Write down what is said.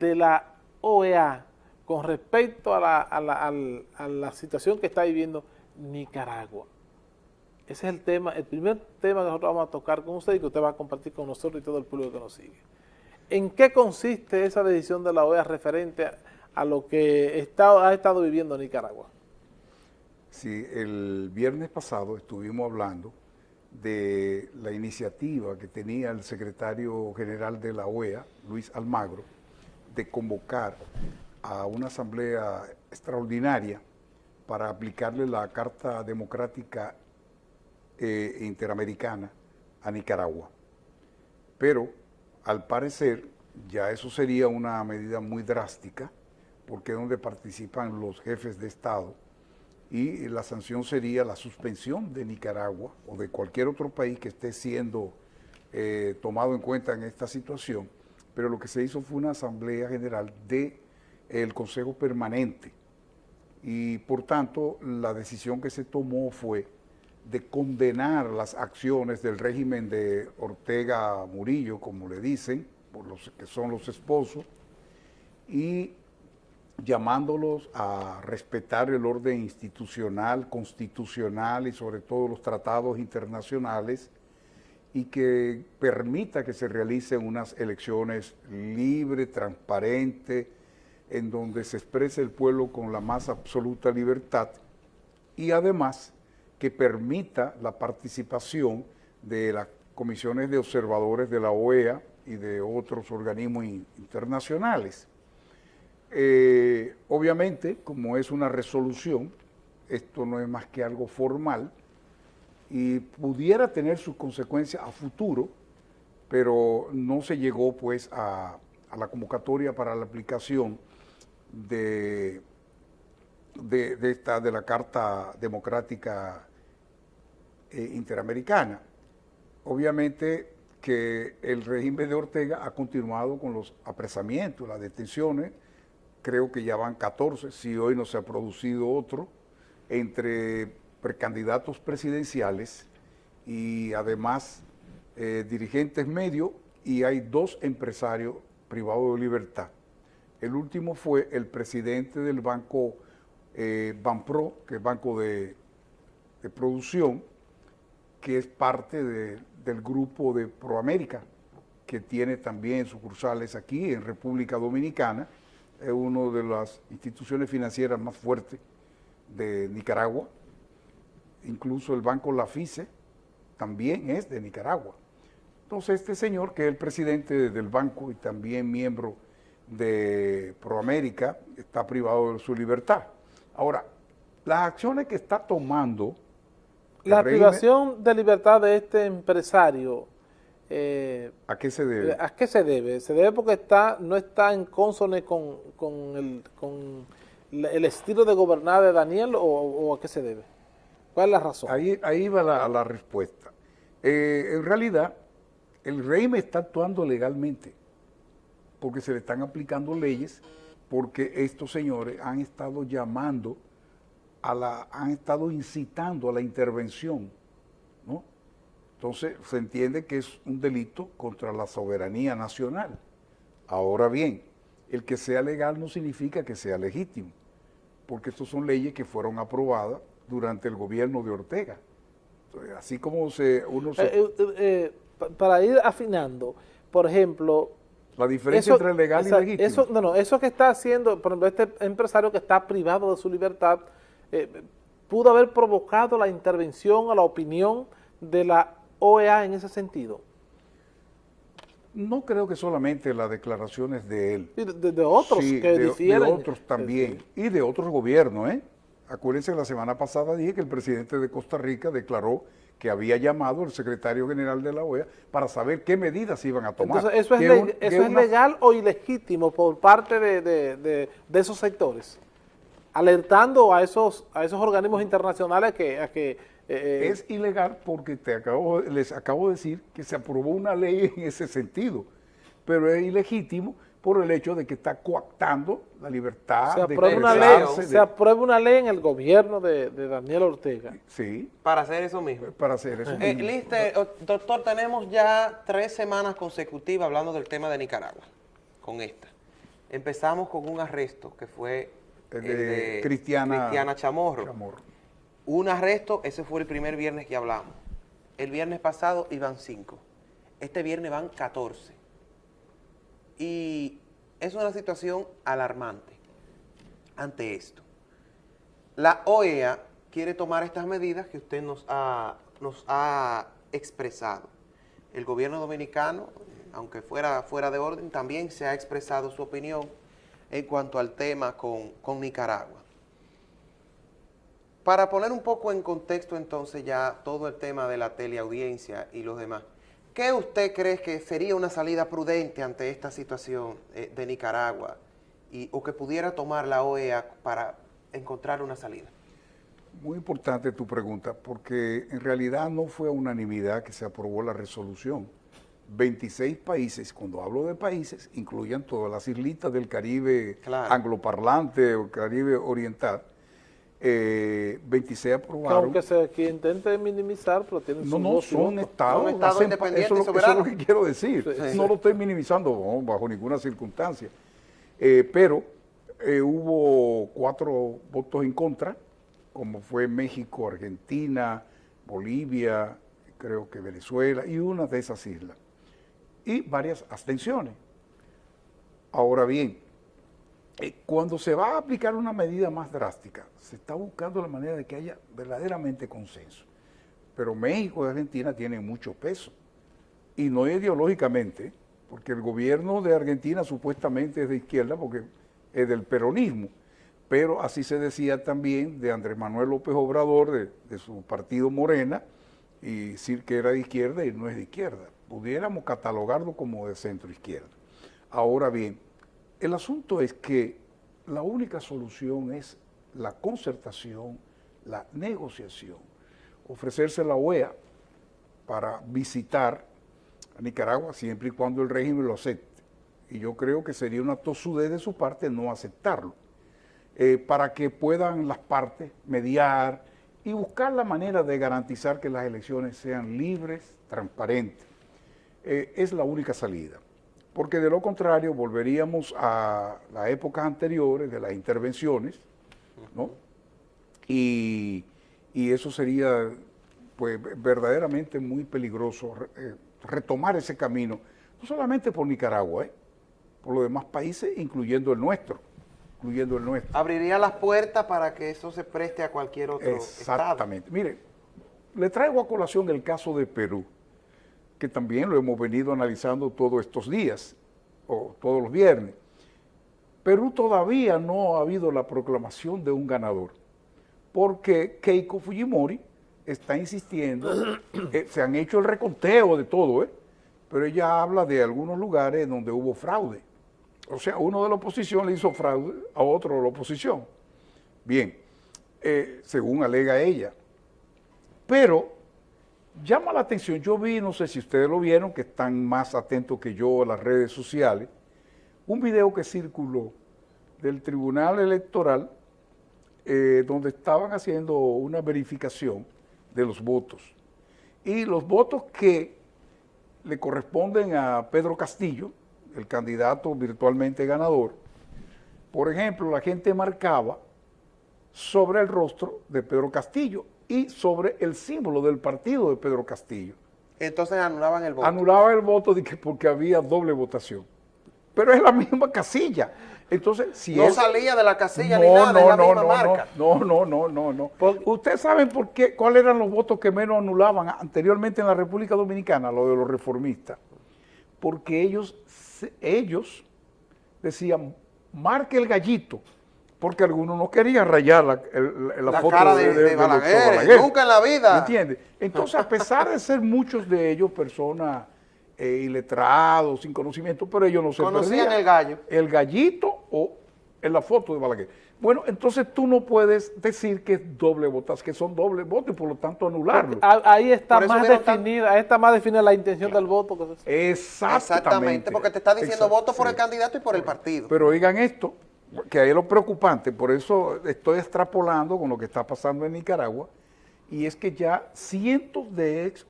de la OEA con respecto a la, a la situación que está viviendo Nicaragua. Ese es el tema, el primer tema que nosotros vamos a tocar con usted y que usted va a compartir con nosotros y todo el público que nos sigue. ¿En qué consiste esa decisión de la OEA referente a, lo que ha estado viviendo Nicaragua? Sí, el viernes pasado estuvimos hablando de la iniciativa que tenía el secretario general de la OEA, Luis Almagro, convocar a una asamblea extraordinaria para aplicarle la Carta Democrática eh, interamericana a Nicaragua. Pero, al parecer, ya eso sería una medida muy drástica, porque es donde participan los jefes de Estado, y la sanción sería la suspensión de Nicaragua o de cualquier otro país que esté siendo eh, tomado en cuenta en esta situación, pero lo que se hizo fue una asamblea general del Consejo Permanente. Y por tanto la decisión que se tomó fue de condenar las acciones del régimen de Ortega Murillo, como le dicen, por los que son los esposos, y llamándolos a respetar el orden institucional, constitucional y sobre todo los tratados internacionales y que permita que se realicen unas elecciones libres, transparentes, en donde se exprese el pueblo con la más absoluta libertad y además que permita la participación de las comisiones de observadores de la OEA y de otros organismos internacionales. Eh, obviamente, como es una resolución, esto no es más que algo formal y pudiera tener sus consecuencias a futuro, pero no se llegó pues a, la convocatoria para la aplicación de, de, esta, de la Carta Democrática eh, interamericana. Obviamente que el régimen de Ortega ha continuado con los apresamientos, las detenciones, creo que ya van 14, si hoy no se ha producido otro, entre precandidatos presidenciales y además eh, dirigentes medios y hay dos empresarios privados de libertad. El último fue el presidente del banco eh, Banpro, que es banco de producción, que es parte del grupo de Proamérica, que tiene también sucursales aquí en República Dominicana, es una de las instituciones financieras más fuertes de Nicaragua, incluso el banco Lafice también es de Nicaragua. Entonces este señor, que es el presidente del banco y también miembro de Proamérica, está privado de su libertad. Ahora, las acciones que está tomando la privación de libertad de este empresario, eh, ¿a qué se debe? ¿A qué se debe? ¿Se debe porque está no está en consone con, el, con el estilo de gobernar de Daniel o, a qué se debe? ¿Cuál es la razón? Ahí, va la, respuesta. Eh, en realidad, el régimen está actuando legalmente porque se le están aplicando leyes porque estos señores han estado llamando la, han estado incitando a la intervención, ¿no? Entonces se entiende que es un delito contra la soberanía nacional. Ahora bien, el que sea legal no significa que sea legítimo, porque estas son leyes que fueron aprobadas durante el gobierno de Ortega. así como se, uno se... Eh, eh, eh, para ir afinando, por ejemplo... La diferencia entre legal y legítimo. Eso, no, no, eso que está haciendo, por ejemplo, este empresario que está privado de su libertad, eh, pudo haber provocado la intervención a la opinión de la OEA en ese sentido? No creo que solamente las declaraciones de él. De, otros que difieren. De otros también. Y de otros gobiernos, ¿eh? Acuérdense, la semana pasada dije que el presidente de Costa Rica declaró que había llamado al secretario general de la OEA para saber qué medidas iban a tomar. Entonces, ¿eso es, legal o ilegítimo por parte de esos sectores? alertando a esos, a esos organismos internacionales que... A que eh, es ilegal porque te acabo, les acabo de decir que se aprobó una ley en ese sentido, pero es ilegítimo por el hecho de que está coactando la libertad se aprueba una ley, Se aprueba una ley en el gobierno de, Daniel Ortega. Sí. Para hacer eso mismo. Para hacer eso eh, mismo. Eh, doctor, tenemos ya tres semanas consecutivas hablando del tema de Nicaragua, con esta. Empezamos con un arresto que fue El de Cristiana- Cristiana Chamorro. Chamorro. Un arresto, ese fue el primer viernes que hablamos. El viernes pasado iban cinco. Este viernes van 14. Y es una situación alarmante ante esto. La OEA quiere tomar estas medidas que usted nos ha, expresado. El gobierno dominicano, aunque fuera fuera de orden, también se ha expresado su opinión en cuanto al tema con, con Nicaragua. Para poner un poco en contexto entonces ya todo el tema de la teleaudiencia y los demás, ¿qué usted cree que sería una salida prudente ante esta situación eh, de Nicaragua y, o que pudiera tomar la OEA para encontrar una salida? Muy importante tu pregunta, porque en realidad no fue a unanimidad que se aprobó la resolución. 26 países, cuando hablo de países, incluyen todas las islitas del Caribe Claro. angloparlante o Caribe oriental, eh, 26 Que aprobaron. aunque se que intente minimizar, pero tienen No, su no, son estados. Son estados independientes eso, es y lo- eso es soberanos. lo que quiero decir. Sí, no sí. lo estoy minimizando no, bajo ninguna circunstancia. Eh, pero eh, hubo cuatro votos en contra, como fue México, Argentina, Bolivia, creo que Venezuela y una de esas islas. Y varias abstenciones. Ahora bien, cuando se va a aplicar una medida más drástica, se está buscando la manera de que haya verdaderamente consenso. Pero México y Argentina tienen mucho peso. Y no ideológicamente, porque el gobierno de Argentina supuestamente es de izquierda, porque es del peronismo. Pero así se decía también de Andrés Manuel López Obrador, de, de su partido Morena, y decir que era de izquierda y no es de izquierda. Pudiéramos catalogarlo como de centro izquierda. Ahora bien, el asunto es que la única solución es la concertación, la negociación, ofrecerse la OEA para visitar a Nicaragua siempre y cuando el régimen lo acepte. Y yo creo que sería una tosudez de su parte no aceptarlo, eh, para que puedan las partes mediar y buscar la manera de garantizar que las elecciones sean libres, transparentes. Eh, es la única salida. Porque de lo contrario volveríamos a las épocas anteriores de las intervenciones, ¿no? Y, y eso sería pues verdaderamente muy peligroso eh, retomar ese camino, no solamente por Nicaragua, ¿eh? por los demás países, incluyendo el nuestro, incluyendo el nuestro. Abriría las puertas para que eso se preste a cualquier otro estado. Exactamente. Mire, le traigo a colación el caso de Perú, que también lo hemos venido analizando todos estos días, o todos los viernes. Perú todavía no ha habido la proclamación de un ganador, porque Keiko Fujimori está insistiendo, eh, se han hecho el reconteo de todo, ¿eh? pero ella habla de algunos lugares donde hubo fraude. O sea, uno de la oposición le hizo fraude a otro de la oposición. Bien, eh, según alega ella. Pero llama la atención, yo vi, no sé si ustedes lo vieron, que están más atentos que yo a las redes sociales, un video que circuló del Tribunal Electoral eh, donde estaban haciendo una verificación de los votos. Y los votos que le corresponden a Pedro Castillo, el candidato virtualmente ganador, por ejemplo, la gente marcaba sobre el rostro de Pedro Castillo y sobre el símbolo del partido de Pedro Castillo. Entonces anulaban el voto. Anulaba el voto de que porque había doble votación. Pero es la misma casilla. Entonces, si no salía de la casilla ni nada, es la misma marca. no, no, no, no, no. Por- ¿Ustedes saben por qué, cuáles eran los votos que menos anulaban anteriormente en la República Dominicana, lo de los reformistas? Porque ellos, ellos decían, marque el gallito, porque algunos no querían rayar la, el- la La foto cara de- de doctor Balaguer, nunca en la vida. ¿Me entiendes? Entonces, a pesar de ser muchos de ellos personas eh, iletrados, sin conocimiento, pero ellos no se Conocían perdían. el gallo. El gallito o en la foto de Balaguer. Bueno, entonces tú no puedes decir que es doble votas, que son doble votos y por lo tanto anularlo. Ah, Ahí está más tan- definida, ahí está más definida la intención del voto. que se- Exactamente. Exactamente, porque te está diciendo voto por el candidato y por el partido. Pero oigan esto, que ahí es lo preocupante, por eso estoy extrapolando con lo que está pasando en Nicaragua, y es que ya cientos de ex